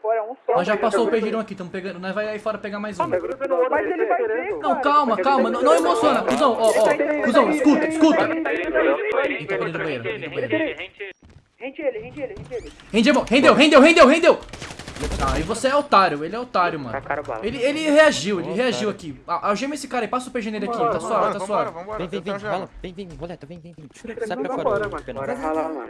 fora, um só. Nós já passou o perdirão aqui, estamos pegando. Nós vai aí fora pegar mais um. Mas ele vai ver, Não, calma, calma. Não, não emociona, cuzão. Ó, ó. Cuzão, escuta, escuta. Rende ele, dentro banheiro. Rende ele, rende ele, rende ele. Rendeu, rendeu, rendeu, rendeu, rendeu. Ah, e você é otário, ele é otário, mano. Ele, ele reagiu, ele reagiu aqui. Algema esse cara aí, passa o PG nele aqui, tá suave, tá suave. Vem, vem, vem, Vem, vem, vem, vem, vem. Sai pra fora. mano. Bora mano.